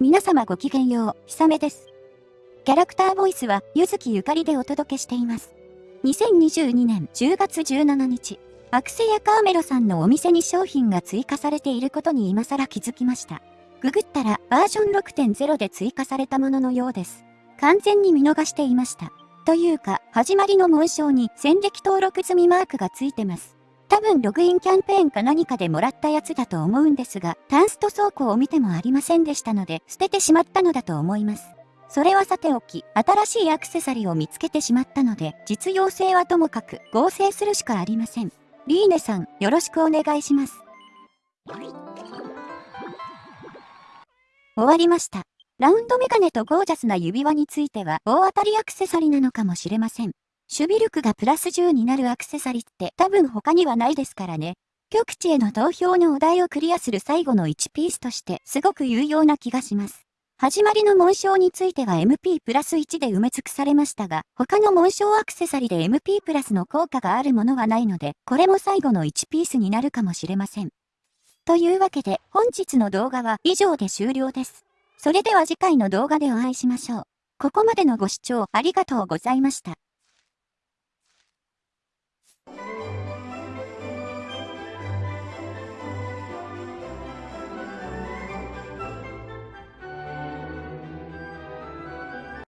皆様ごきげんよう、ひさめです。キャラクターボイスは、ゆずきゆかりでお届けしています。2022年10月17日、アクセやカーメロさんのお店に商品が追加されていることに今更気づきました。ググったらバージョン6.0で追加されたもののようです。完全に見逃していました。というか、始まりの紋章に戦歴登録済みマークがついてます。多分ログインキャンペーンか何かでもらったやつだと思うんですが、タンスト倉庫を見てもありませんでしたので、捨ててしまったのだと思います。それはさておき、新しいアクセサリーを見つけてしまったので、実用性はともかく合成するしかありません。リーネさん、よろしくお願いします。終わりました。ラウンドメガネとゴージャスな指輪については大当たりアクセサリーなのかもしれません。守備力がプラス10になるアクセサリーって多分他にはないですからね。極地への投票のお題をクリアする最後の1ピースとしてすごく有用な気がします。始まりの紋章については MP プラス1で埋め尽くされましたが、他の紋章アクセサリーで MP プラスの効果があるものはないので、これも最後の1ピースになるかもしれません。というわけで、本日の動画は以上で終了です。それでは次回の動画でお会いしましょう。ここまでのご視聴ありがとうございました。